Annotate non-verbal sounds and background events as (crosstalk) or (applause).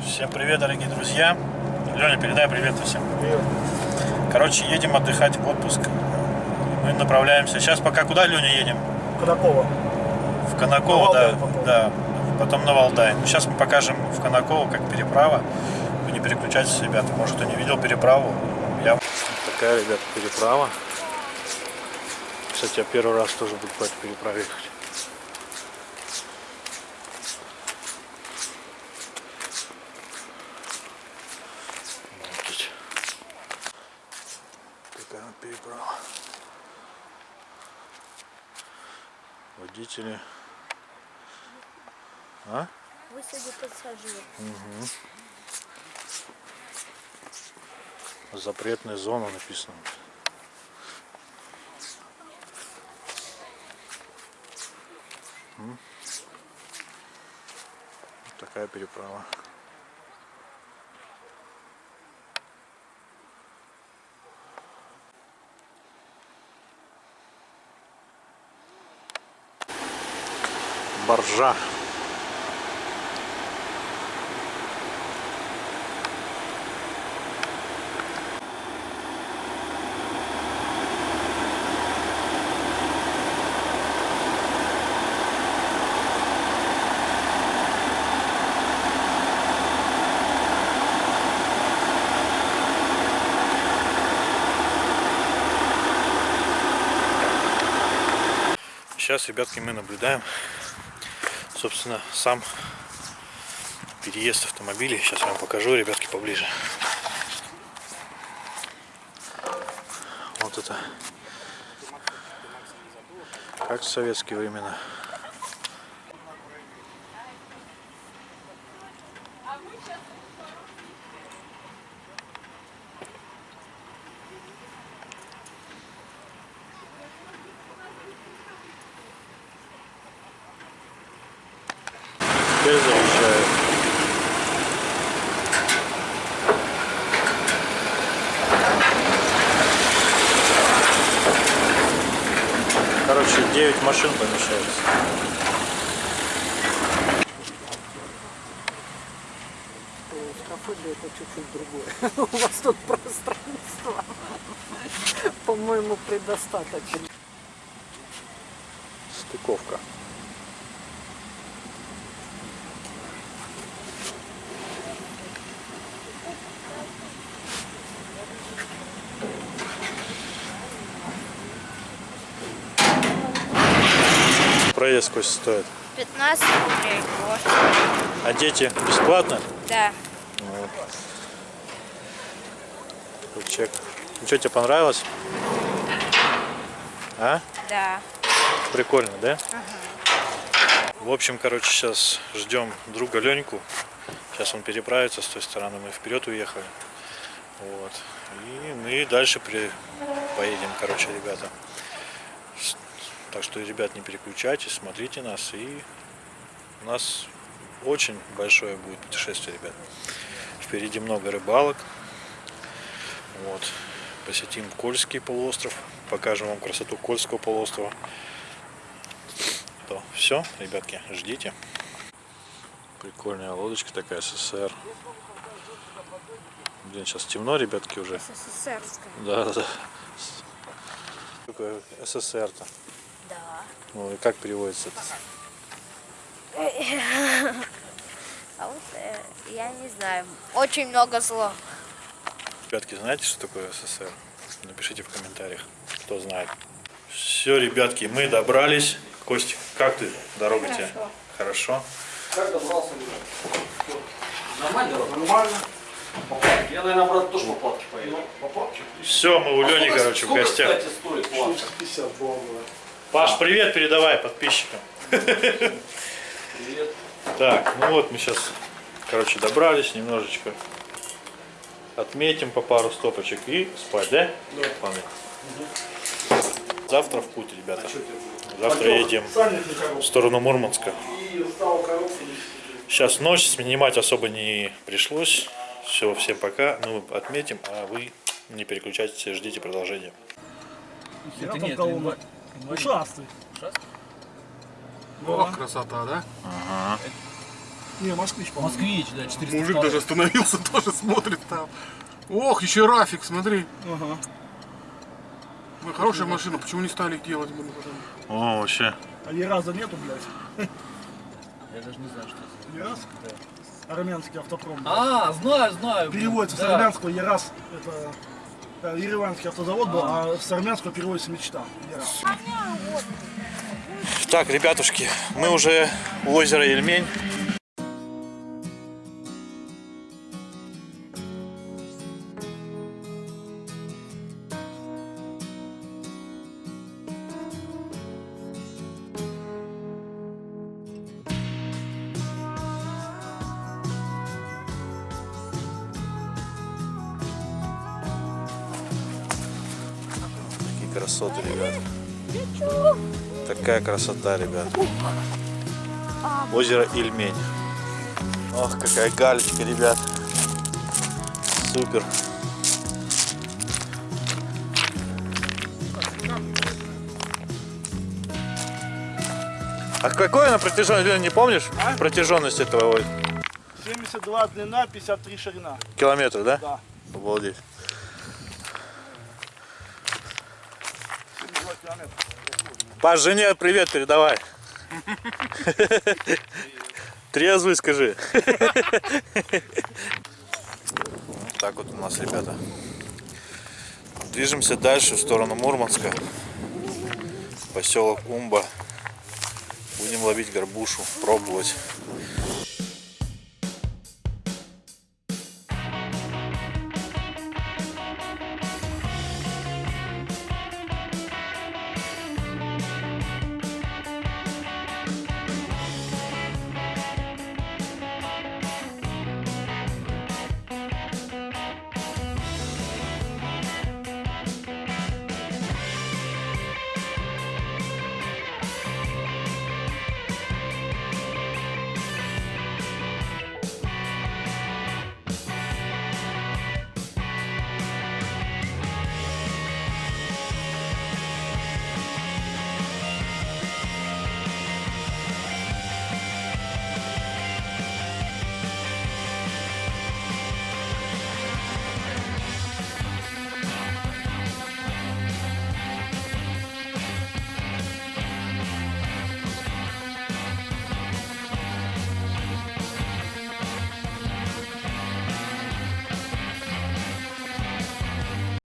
Всем привет, дорогие друзья. Леня, передай привет всем. Привет. Короче, едем отдыхать в отпуск. Мы направляемся. Сейчас пока куда, Леня, едем? Конаково. В Конаково, На да, потом. да. Потом на Валдай. Ну, Сейчас мы покажем в Конаково, как переправа. Вы не переключайтесь, ребята. Может, кто не видел переправу. Я... Такая, ребята, переправа. Кстати, я первый раз тоже буду по этой переправе ехать. Вот переправа. Водители. А? Высади пассажир. Запретная зона написано. Вот Такая переправа. Боржа. Сейчас, ребятки, мы наблюдаем, собственно, сам переезд автомобилей. Сейчас вам покажу, ребятки, поближе. Вот это. Как в советские времена. Теперь заезжаю. Короче, 9 машин помещается. Скафодрия это чуть-чуть другое. (laughs) У вас тут пространство, (laughs) по-моему, предостаточно. Стыковка. Проезд сколько стоит? 15 рублей. Вот. А дети бесплатно? Да. Вот чек. Ну что, тебе понравилось? А? Да. Прикольно, да? В общем, короче, сейчас ждем друга Леньку. Сейчас он переправится с той стороны, мы вперед уехали. Вот. И мы дальше при... поедем, короче, ребята. Так что, ребят, не переключайтесь, смотрите нас. И у нас очень большое будет путешествие, ребят. Впереди много рыбалок. Вот. Посетим Кольский полуостров. Покажем вам красоту Кольского полуострова. То все, ребятки, ждите. Прикольная лодочка такая СССР. Блин, сейчас темно, ребятки, уже. СССРская. Да, да, да. СССР-то. Да. Ну и как переводится это? (laughs) А вот э, я не знаю. Очень много зло. Ребятки, знаете, что такое СССР? Напишите в комментариях, кто знает. Все, ребятки, мы добрались. Костик, как ты? Дорога тебе? Хорошо. Как добрался? Нормально? Нормально. Я, наверное, брат, тоже по палке поеду. По палке? Все, мы у Лени, Сколько- короче, в сколько, гостях. кстати, стоит палка? 50 долларов. Паш, привет передавай подписчикам. Привет. Так, ну вот мы сейчас, короче, добрались немножечко. Отметим по пару стопочек и спать, да? Да. Завтра в путь, ребята. Завтра едем в сторону Мурманска. Сейчас ночь, снимать особо не пришлось. Все, всем пока. Ну, отметим, а вы Не переключайтесь, ждите продолжения. Это нет. Ушастый. Ушастый? О, красота, да? Не, москвич, по-моему. Москвич, да, 400 Мужик даже остановился, (laughs) тоже смотрит там. Ох, еще Рафик, смотри. Ага. Ой, хорошая машина, почему не стали их делать? О, вообще. А Ераза нету, блядь? Я даже не знаю, что это. Ераз? Армянский автопром. А, знаю, знаю. Переводится с да. армянского Ераз. Это Ереванский автозавод был, а с армянского переводится мечта. Так, ребятушки, мы уже у озера Ельмень. Такие красоты, ребят. Такая красота, ребят. Озеро Ильмень. Ох, какая галечка, ребят. Супер. А какой она протяженность, не помнишь? Протяженность этого ой, 72 длина, 53 ширина. километра, да? Да. Обалдеть. 72 километра. Паш, жене привет передавай. Трезвый скажи. Так вот у нас, ребята. Движемся дальше в сторону Мурманска. Поселок Умба. Будем ловить горбушу, пробовать.